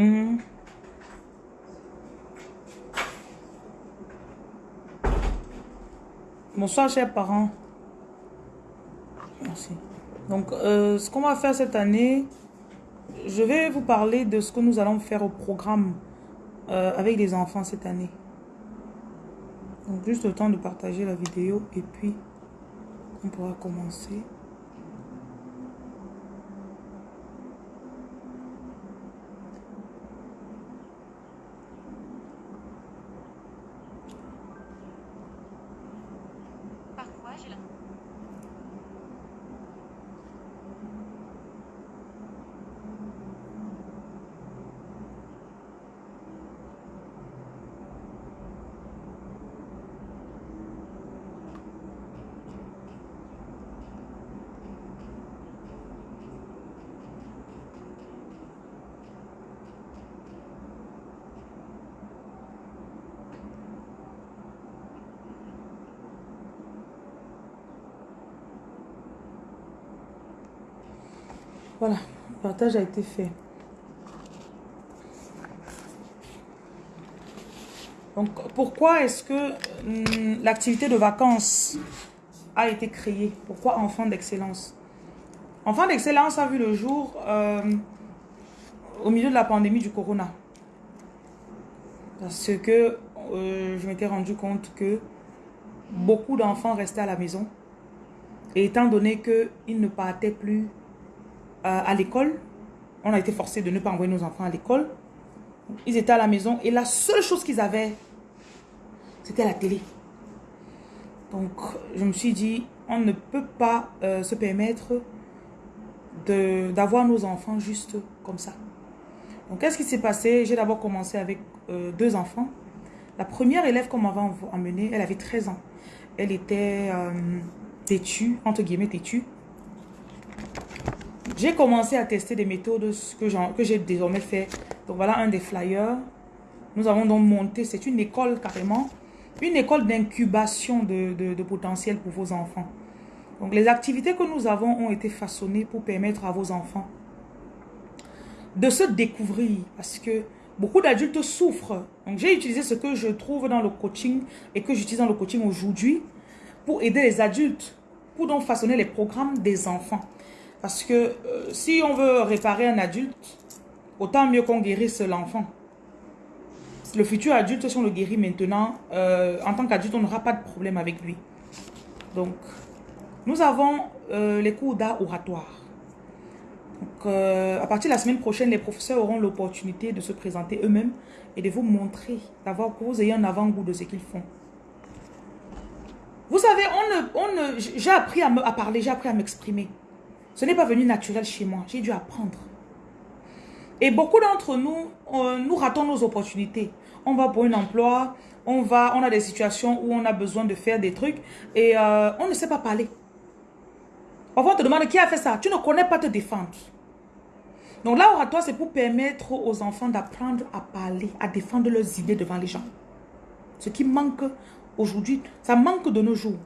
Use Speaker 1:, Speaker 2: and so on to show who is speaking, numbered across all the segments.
Speaker 1: Mhm. Bonsoir, chers parents. Merci. Donc, euh, ce qu'on va faire cette année, je vais vous parler de ce que nous allons faire au programme euh, avec les enfants cette année. Donc, juste le temps de partager la vidéo et puis on pourra commencer. Voilà, le partage a été fait. Donc, pourquoi est-ce que hum, l'activité de vacances a été créée? Pourquoi Enfant d'excellence? Enfant d'excellence a vu le jour euh, au milieu de la pandémie du corona. Parce que euh, je m'étais rendu compte que beaucoup d'enfants restaient à la maison. Et étant donné qu'ils ne partaient plus à l'école. On a été forcé de ne pas envoyer nos enfants à l'école. Ils étaient à la maison et la seule chose qu'ils avaient, c'était la télé. Donc, je me suis dit, on ne peut pas euh, se permettre d'avoir nos enfants juste comme ça. Donc, qu'est-ce qui s'est passé? J'ai d'abord commencé avec euh, deux enfants. La première élève qu'on m'avait emmenée, elle avait 13 ans. Elle était têtue, entre guillemets têtue. J'ai commencé à tester des méthodes que j'ai désormais fait. Donc voilà un des flyers. Nous avons donc monté, c'est une école carrément, une école d'incubation de, de, potentiel pour vos enfants. Donc les activités que nous avons ont été façonnées pour permettre à vos enfants de se découvrir. Parce que beaucoup d'adultes souffrent. Donc j'ai utilisé ce que je trouve dans le coaching et que j'utilise dans le coaching aujourd'hui pour aider les adultes, pour donc façonner les programmes des enfants. Parce que euh, si on veut réparer un adulte, autant mieux qu'on guérisse l'enfant. Le futur adulte, si on le guérit maintenant, euh, en tant qu'adulte, on n'aura pas de problème avec lui. Donc, nous avons euh, les cours d'art oratoire. Donc, à partir de la semaine prochaine, les professeurs auront l'opportunité de se présenter eux-mêmes et de vous montrer, d'avoir que vous ayez un avant-goût de ce qu'ils font. Vous savez, j'ai appris à parler, j'ai appris à m'exprimer. Ce n'est pas venu naturel chez moi. J'ai dû apprendre. Et beaucoup d'entre nous, nous ratons nos opportunités. On va pour un emploi, on, va, on a des situations où on a besoin de faire des trucs et euh, on ne sait pas parler. Parfois, on te demande qui a fait ça. Tu ne connais pas te défendre. Donc là, oratoire, c'est pour permettre aux enfants d'apprendre à parler, à défendre leurs idées devant les gens. Ce qui manque aujourd'hui, ça manque de nos jours.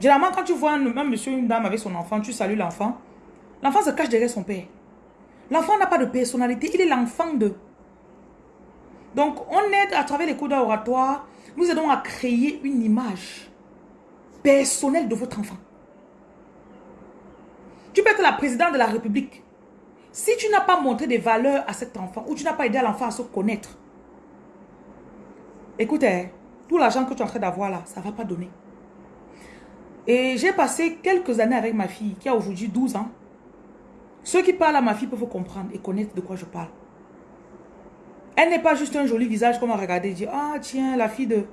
Speaker 1: Généralement, quand tu vois un, monsieur une dame avec son enfant, tu salues l'enfant. L'enfant se cache derrière son père. L'enfant n'a pas de personnalité, il est l'enfant de. Donc, on aide à travers les cours d'oratoire, nous aidons à créer une image personnelle de votre enfant. Tu peux être la présidente de la République. Si tu n'as pas montré des valeurs à cet enfant, ou tu n'as pas aidé l'enfant à se connaître, écoutez, hein, tout l'argent que tu es en train d'avoir là, ça ne va pas donner. Et j'ai passé quelques années avec ma fille, qui a aujourd'hui 12 ans. Ceux qui parlent à ma fille peuvent comprendre et connaître de quoi je parle. Elle n'est pas juste un joli visage qu'on va regarder et dire, ah tiens, la fille de...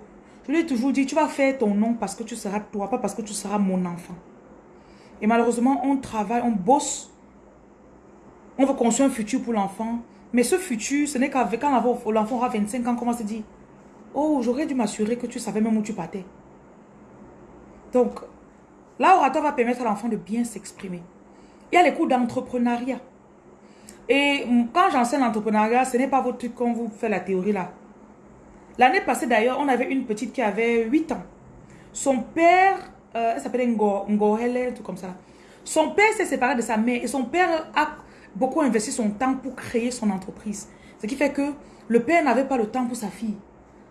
Speaker 1: Je lui ai toujours dit, tu vas faire ton nom parce que tu seras toi, pas parce que tu seras mon enfant. Et malheureusement, on travaille, on bosse. On veut construire un futur pour l'enfant. Mais ce futur, ce n'est qu'avec quand l'enfant aura 25 ans, comment se dit, oh, j'aurais dû m'assurer que tu savais même où tu partais. Donc, L'oratoire va permettre à l'enfant de bien s'exprimer. Il y a les cours d'entrepreneuriat. Et quand j'enseigne l'entrepreneuriat, ce n'est pas votre truc quand vous faites la théorie là. L'année passée d'ailleurs, on avait une petite qui avait 8 ans. Son père, euh, elle s'appelait Ngo, un tout comme ça. Son père s'est séparé de sa mère et son père a beaucoup investi son temps pour créer son entreprise. Ce qui fait que le père n'avait pas le temps pour sa fille.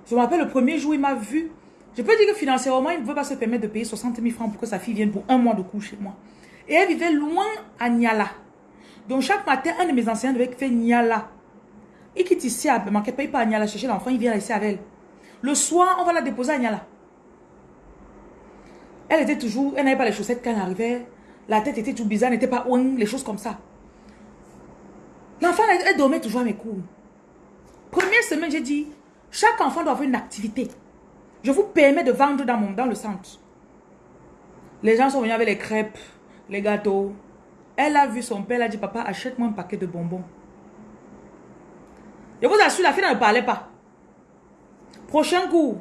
Speaker 1: Je me rappelle le premier jour, il m'a vu. Je peux dire que financièrement, il ne veut pas se permettre de payer 60 000 francs pour que sa fille vienne pour un mois de cours chez moi. Et elle vivait loin à Niala. Donc chaque matin, un de mes enseignants devait faire Niala. Il quitte ici à ne paye pas à Niala chercher l'enfant, il vient ici avec elle. Le soir, on va la déposer à Niala. Elle était toujours, elle n'avait pas les chaussettes quand elle arrivait. La tête était tout bizarre, n'était pas ouin, les choses comme ça. L'enfant, elle, dormait toujours à mes cours. Première semaine, j'ai dit, chaque enfant doit avoir une activité. Je vous permets de vendre dans, mon, dans le centre. Les gens sont venus avec les crêpes, les gâteaux. Elle a vu son père, elle a dit, papa, achète-moi un paquet de bonbons. Je vous assure, la fille ne parlait pas. Prochain coup.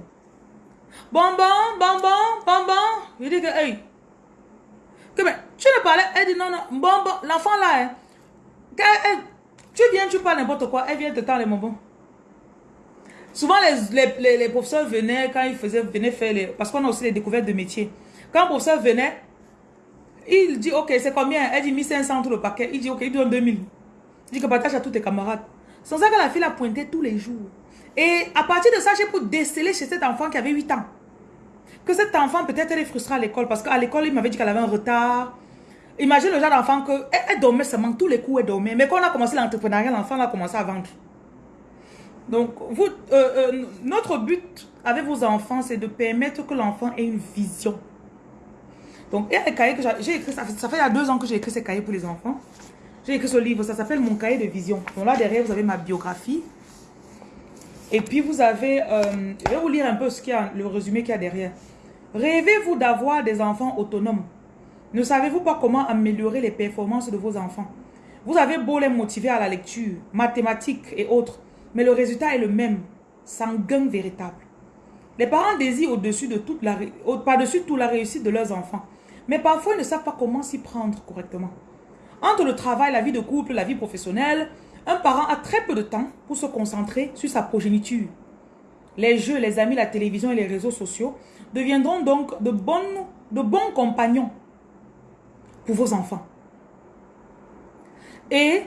Speaker 1: Bonbon, bonbon, bonbon. Je dis que, hey. Que, mais, tu ne parlais, elle dit non, non, bonbon, l'enfant là, hein, tu viens, tu parles n'importe quoi, elle vient te tendre les bonbons. Souvent, les, les, les, professeurs venaient, quand ils faisaient, venaient faire les... Parce qu'on a aussi les découvertes de métiers. Quand le professeur venait, il dit, ok, c'est combien? Elle dit 1500 tout le paquet. Il dit, ok, il donne 2000. Il dit que partage à tous tes camarades. C'est ça que la fille a pointé tous les jours. Et à partir de ça, j'ai pu déceler chez cet enfant qui avait 8 ans. Que cet enfant, peut-être, elle est frustrée à l'école. Parce qu'à l'école, il m'avait dit qu'elle avait un retard. Imagine le genre d'enfant que elle, dormait seulement, tous les coups elle dormait. Mais quand on a commencé l'entrepreneuriat, l'enfant a commencé à vendre. Donc, euh, euh, notre but avec vos enfants, c'est de permettre que l'enfant ait une vision. Donc, il y a des cahiers que j'ai écrit, ça fait, il y a deux ans que j'ai écrit ces cahiers pour les enfants. J'ai écrit ce livre, ça s'appelle Mon cahier de vision. Donc là, derrière, vous avez ma biographie. Et puis, vous avez, euh, je vais vous lire un peu ce y a, le résumé qu'il y a derrière. Rêvez-vous d'avoir des enfants autonomes? Ne savez-vous pas comment améliorer les performances de vos enfants? Vous avez beau les motiver à la lecture, mathématiques et autres, mais le résultat est le même, sans gain véritable. Les parents désirent au-dessus de toute la, par-dessus toute la réussite de leurs enfants, mais parfois ils ne savent pas comment s'y prendre correctement. Entre le travail, la vie de couple, la vie professionnelle, un parent a très peu de temps pour se concentrer sur sa progéniture. Les jeux, les amis, la télévision et les réseaux sociaux deviendront donc de, de bons compagnons pour vos enfants. Et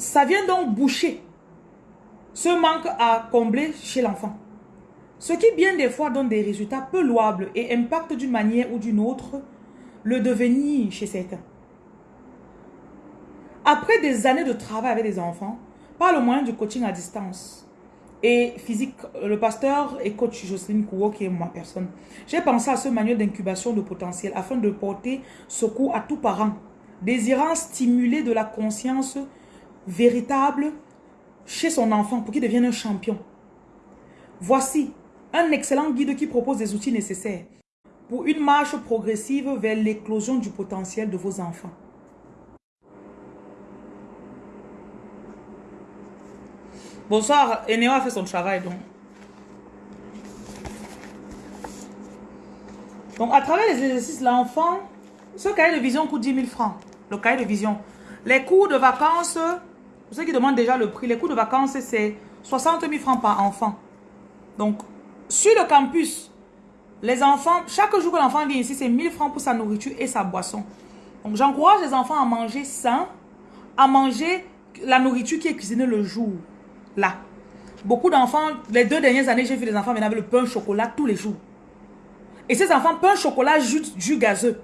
Speaker 1: ça vient donc boucher ce manque à combler chez l'enfant. Ce qui bien des fois donne des résultats peu louables et impacte d'une manière ou d'une autre le devenir chez certains. Après des années de travail avec des enfants, par le moyen du coaching à distance, et physique, le pasteur et coach Jocelyne Kouo, qui est ma personne, j'ai pensé à ce manuel d'incubation de potentiel afin de porter secours à tout parent désirant stimuler de la conscience véritable chez son enfant pour qu'il devienne un champion. Voici un excellent guide qui propose des outils nécessaires pour une marche progressive vers l'éclosion du potentiel de vos enfants. Bonsoir, Eneo a fait son travail donc. Donc à travers les exercices, l'enfant, ce cahier de vision coûte 10 000 francs. Le cahier de vision. Les cours de vacances, pour ceux qui demandent déjà le prix, les cours de vacances c'est 60 000 francs par enfant. Donc sur le campus, les enfants, chaque jour que l'enfant vient ici, c'est 1000 francs pour sa nourriture et sa boisson. Donc j'encourage les enfants à manger sain, à manger la nourriture qui est cuisinée le jour là. Beaucoup d'enfants, les deux dernières années, j'ai vu des enfants venir avec le pain chocolat tous les jours. Et ces enfants, pain chocolat, jus, jus gazeux.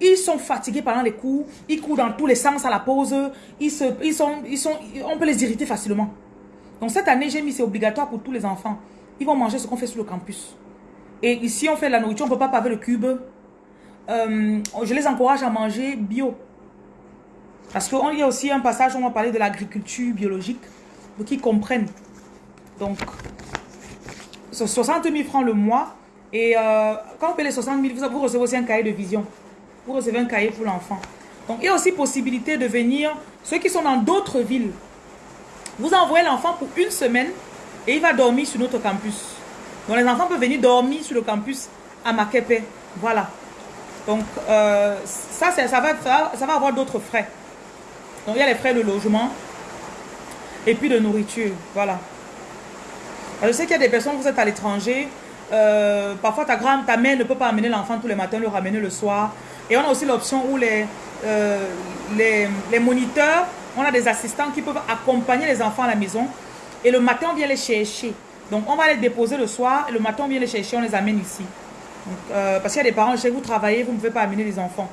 Speaker 1: Ils sont fatigués pendant les cours, ils courent dans tous les sens à la pause, ils, se, ils, sont, ils sont, on peut les irriter facilement. Donc cette année, j'ai mis, c'est obligatoire pour tous les enfants. Ils vont manger ce qu'on fait sur le campus. Et ici, on fait la nourriture, on ne peut pas paver le cube. Euh, je les encourage à manger bio. Parce qu'il y a aussi un passage où on va parler de l'agriculture biologique pour qu'ils comprennent. Donc, 60 000 francs le mois. Et euh, quand vous payez les 60 000, vous, recevez aussi un cahier de vision. Vous recevez un cahier pour l'enfant. Donc, il y a aussi possibilité de venir, ceux qui sont dans d'autres villes, vous envoyez l'enfant pour une semaine et il va dormir sur notre campus. Donc, les enfants peuvent venir dormir sur le campus à Makepe. Voilà. Donc, euh, ça, ça, va, ça va avoir d'autres frais. Donc, il y a les frais de logement, et puis de nourriture. Voilà. je sais qu'il y a des personnes, vous êtes à l'étranger, euh, parfois ta grand ta mère ne peut pas amener l'enfant tous les matins, le ramener le soir. Et on a aussi l'option où les, euh, les, les moniteurs, on a des assistants qui peuvent accompagner les enfants à la maison. Et le matin, on vient les chercher. Donc, on va les déposer le soir. Et le matin, on vient les chercher, on les amène ici. Euh, parce qu'il y a des parents, que vous travaillez, vous ne pouvez pas amener les enfants.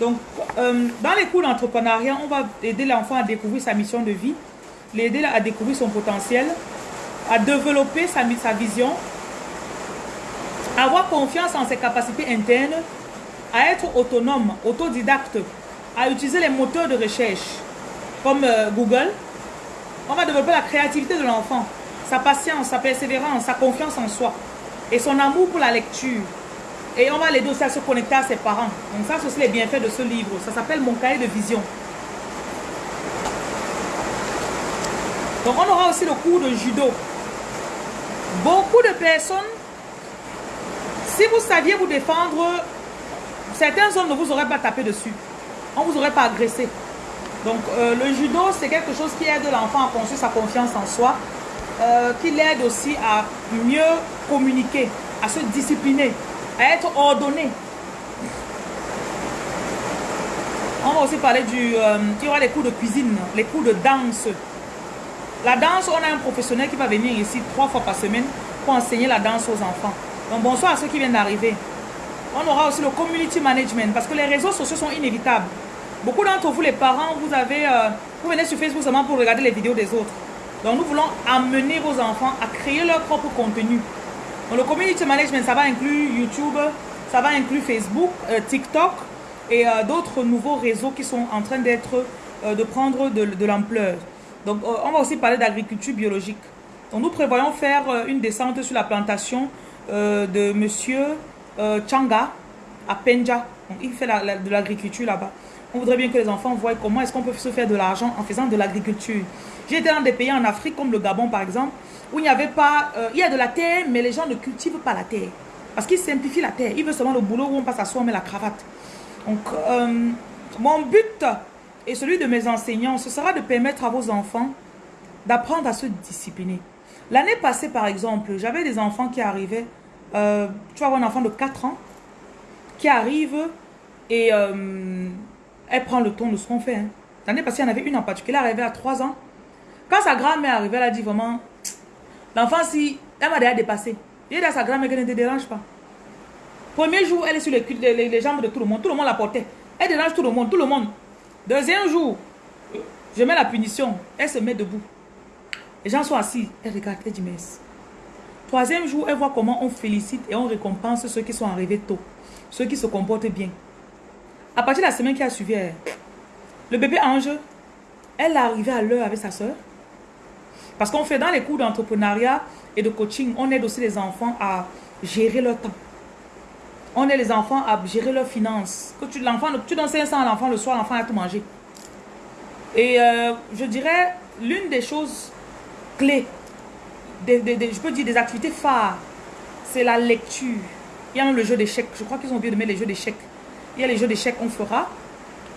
Speaker 1: Donc, euh, dans les cours d'entrepreneuriat, on va aider l'enfant à découvrir sa mission de vie, l'aider à découvrir son potentiel, à développer sa, sa vision, avoir confiance en ses capacités internes, à être autonome, autodidacte, à utiliser les moteurs de recherche comme euh, Google. On va développer la créativité de l'enfant, sa patience, sa persévérance, sa confiance en soi et son amour pour la lecture. Et on va l'aider aussi à se connecter à ses parents. Donc ça, c'est aussi les bienfaits de ce livre. Ça s'appelle Mon cahier de vision. Donc on aura aussi le cours de judo. Beaucoup de personnes, si vous saviez vous défendre, certains hommes ne vous auraient pas tapé dessus. On ne vous aurait pas agressé. Donc euh, le judo, c'est quelque chose qui aide l'enfant à construire sa confiance en soi, euh, qui l'aide aussi à mieux communiquer, à se discipliner, à être ordonné. On va aussi parler du... Euh, il y aura les cours de cuisine, les cours de danse. La danse, on a un professionnel qui va venir ici trois fois par semaine pour enseigner la danse aux enfants. Donc bonsoir à ceux qui viennent d'arriver. On aura aussi le community management parce que les réseaux sociaux sont inévitables. Beaucoup d'entre vous, les parents, vous avez, euh, vous venez sur Facebook seulement pour regarder les vidéos des autres. Donc nous voulons amener vos enfants à créer leur propre contenu. Donc le community management, ça va inclure YouTube, ça va inclure Facebook, euh, TikTok et euh, d'autres nouveaux réseaux qui sont en train d'être, de prendre de, de l'ampleur. Donc on va aussi parler d'agriculture biologique. Donc nous prévoyons faire une descente sur la plantation de monsieur Changa à Penja. Il fait de l'agriculture là-bas. On voudrait bien que les enfants voient comment est-ce qu'on peut se faire de l'argent en faisant de l'agriculture. J'ai été dans des pays en Afrique comme le Gabon par exemple, où il n'y avait pas... Euh, il y a de la terre, mais les gens ne cultivent pas la terre. Parce qu'ils simplifient la terre. Ils veulent seulement le boulot où on passe à soi, on met la cravate. Donc, euh, mon but et celui de mes enseignants, ce sera de permettre à vos enfants d'apprendre à se discipliner. L'année passée, par exemple, j'avais des enfants qui arrivaient. Euh, tu vas avoir un enfant de 4 ans qui arrive et elle prend le ton de ce qu'on fait. Hein. L'année passée, il y en avait une en particulier, elle arrivait à 3 ans. Quand sa grand-mère arrivait, elle a dit vraiment, l'enfant, si, elle m'a déjà dépassé. Il dit à sa grand-mère qu'elle ne te dérange pas. Premier jour, elle est sur les, les, jambes de tout le monde. Tout le monde la portait. Elle dérange tout le monde, tout le monde. Deuxième jour, je mets la punition. Elle se met debout. Les gens sont assis. Elle regarde, elle dit merci. Troisième jour, elle voit comment on félicite et on récompense ceux qui sont arrivés tôt. Ceux qui se comportent bien. À partir de la semaine qui a suivi, le bébé ange, elle est arrivée à l'heure avec sa soeur. Parce qu'on fait dans les cours d'entrepreneuriat et de coaching, on aide aussi les enfants à gérer leur temps. On aide les enfants à gérer leurs finances. Que tu, tu donnes 500 à l'enfant le soir, l'enfant a tout mangé. Et euh, je dirais, l'une des choses clés, je peux dire des activités phares, c'est la lecture. Il y a le jeu d'échecs. Je crois qu'ils ont oublié de mettre les jeux d'échecs. Il y a les jeux d'échecs qu'on fera.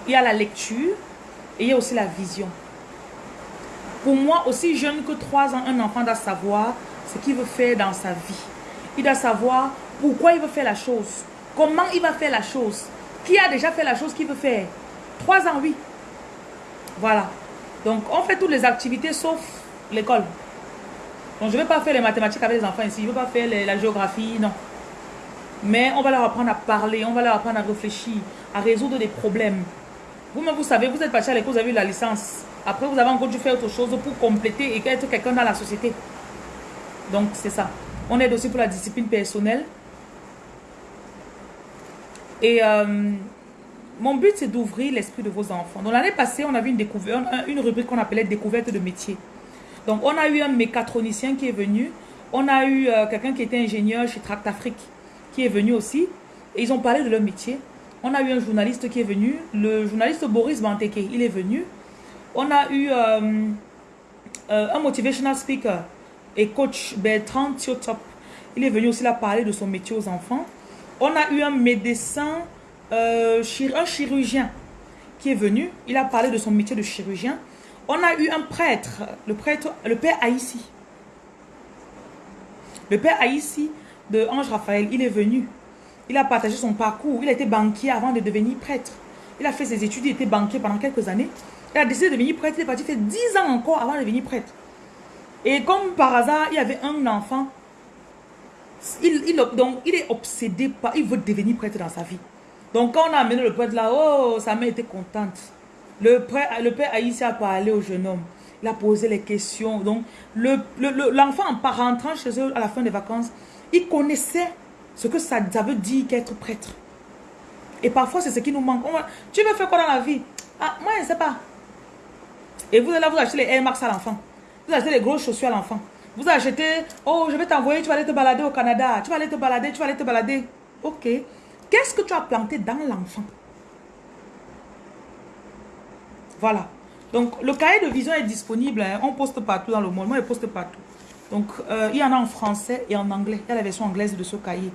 Speaker 1: Il y a la lecture. Et il y a aussi la vision. Pour moi, aussi jeune que 3 ans, un enfant doit savoir ce qu'il veut faire dans sa vie. Il doit savoir pourquoi il veut faire la chose. Comment il va faire la chose. Qui a déjà fait la chose qu'il veut faire. 3 ans, oui. Voilà. Donc, on fait toutes les activités sauf l'école. Donc, je ne vais pas faire les mathématiques avec les enfants ici. Je ne vais pas faire la géographie, non. Mais on va leur apprendre à parler, on va leur apprendre à réfléchir, à résoudre des problèmes. Vous-même, vous savez, vous êtes parti à l'école, vous avez eu la licence. Après, vous avez encore dû faire autre chose pour compléter et être quelqu'un dans la société. Donc, c'est ça. On aide aussi pour la discipline personnelle. Et euh, mon but, c'est d'ouvrir l'esprit de vos enfants. Donc, l'année passée, on a vu une, découverte, une rubrique qu'on appelait découverte de métier. Donc, on a eu un mécatronicien qui est venu. On a eu euh, quelqu'un qui était ingénieur chez Tract Afrique qui est venu aussi. Et ils ont parlé de leur métier. On a eu un journaliste qui est venu, le journaliste Boris Banteke, il est venu. On a eu euh, euh, un motivational speaker et coach Bertrand Thiotop. Il est venu aussi là parler de son métier aux enfants. On a eu un médecin, un chirurgien qui est venu. Il a parlé de son métier de chirurgien. On a eu un prêtre, le prêtre, le père Aïssi. Le père Aïssi de Ange Raphaël, il est venu. Il a partagé son parcours. Il a été banquier avant de devenir prêtre. Il a fait ses études, il était banquier pendant quelques années. Il a décidé de devenir prêtre. Il est parti faire 10 ans encore avant de devenir prêtre. Et comme par hasard, il avait un enfant. Il, il est obsédé par... Il veut devenir prêtre dans sa vie. Donc, quand on a amené le prêtre là, oh, sa mère était contente. Le, le père Aïssa a parlé au jeune homme. Il a posé les questions. Donc, l'enfant, le, le, en rentrant chez eux à la fin des vacances, il connaissait ce que ça, ça veut dire qu'être prêtre. Et parfois, c'est ce qui nous manque. tu veux faire quoi dans la vie? Ah, moi, je ne sais pas. Et vous allez vous acheter les Air Max à l'enfant. Vous achetez les grosses chaussures à l'enfant. Vous achetez, oh, je vais t'envoyer, tu vas aller te balader au Canada. Tu vas aller te balader, tu vas aller te balader. Ok. Qu'est-ce que tu as planté dans l'enfant? Voilà. Donc, le cahier de vision est disponible. Hein. On poste partout dans le monde. Moi, je poste partout. Donc, euh, il y en a en français et en anglais. Il y a la version anglaise de ce cahier.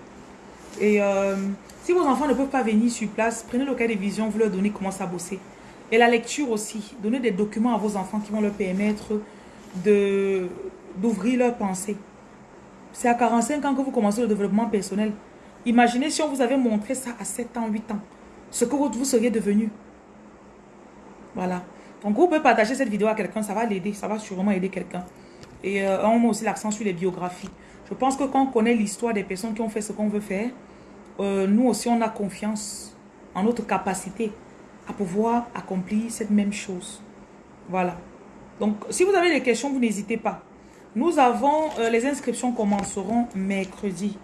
Speaker 1: Et euh, si vos enfants ne peuvent pas venir sur place, prenez le cahier de vision, vous leur donnez comment ça bosser. Et la lecture aussi. Donnez des documents à vos enfants qui vont leur permettre d'ouvrir leur pensée. C'est à 45 ans que vous commencez le développement personnel. Imaginez si on vous avait montré ça à 7 ans, 8 ans. Ce que vous seriez devenu. Voilà. Donc vous pouvez partager cette vidéo à quelqu'un, ça va l'aider, ça va sûrement aider quelqu'un. Et euh, on met aussi l'accent sur les biographies. Je pense que quand on connaît l'histoire des personnes qui ont fait ce qu'on veut faire, euh, nous aussi on a confiance en notre capacité à pouvoir accomplir cette même chose. Voilà. Donc si vous avez des questions, vous n'hésitez pas. Nous avons, euh, les inscriptions commenceront mercredi.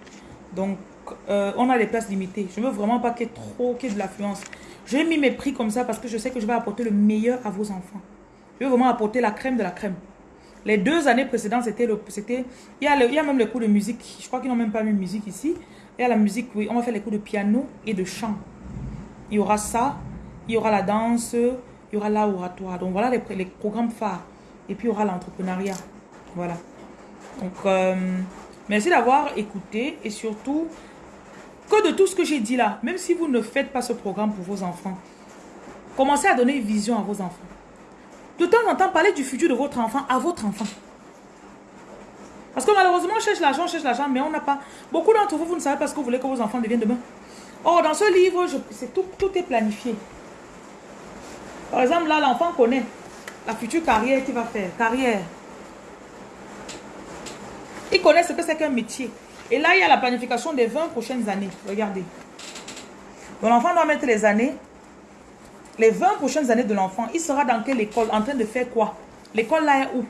Speaker 1: Donc on a des places limitées. Je ne veux vraiment pas qu'il y ait trop, qu'il y ait de l'affluence. J'ai mis mes prix comme ça parce que je sais que je vais apporter le meilleur à vos enfants. Je veux vraiment apporter la crème de la crème. Les deux années précédentes, c'était, il y a il y a même les cours de musique. Je crois qu'ils n'ont même pas mis musique ici. Il y a la musique, oui. On va faire les cours de piano et de chant. Il y aura ça, il y aura la danse, il y aura l'oratoire. Donc voilà les, les, programmes phares. Et puis il y aura l'entrepreneuriat. Voilà. Donc, euh, merci d'avoir écouté et surtout que de tout ce que j'ai dit là, même si vous ne faites pas ce programme pour vos enfants, commencez à donner une vision à vos enfants. De temps en temps, parlez du futur de votre enfant à votre enfant. Parce que malheureusement, on cherche l'argent, on cherche l'argent, mais on n'a pas... Beaucoup d'entre vous, vous ne savez pas ce que vous voulez que vos enfants deviennent demain. Or, dans ce livre, tout, tout est planifié. Par exemple, là, l'enfant connaît la future carrière qu'il va faire. Carrière. Il connaît ce que c'est qu'un métier. Et là, il y a la planification des 20 prochaines années. Regardez. l'enfant doit mettre les années les 20 prochaines années de l'enfant, il sera dans quelle école? En train de faire quoi? L'école là est où?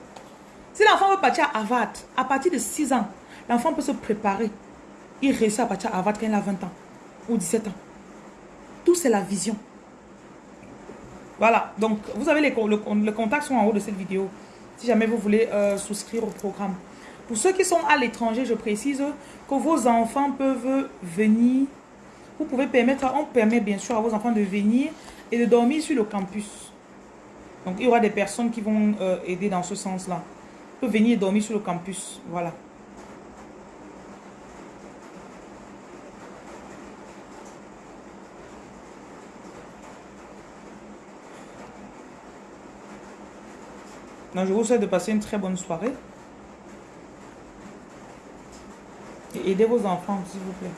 Speaker 1: Si l'enfant veut partir à Harvard, à partir de 6 ans, l'enfant peut se préparer. Il réussit à partir à Harvard quand il a 20 ans ou 17 ans. Tout c'est la vision. Voilà, donc vous avez les, le, contacts sont en haut de cette vidéo. Si jamais vous voulez euh, souscrire au programme. Pour ceux qui sont à l'étranger, je précise que vos enfants peuvent venir. Vous pouvez permettre, on permet bien sûr à vos enfants de venir et de dormir sur le campus. Donc, il y aura des personnes qui vont euh, aider dans ce sens-là. Peut venir dormir sur le campus. Voilà. Donc, je vous souhaite de passer une très bonne soirée. Aidez vos enfants, s'il vous plaît.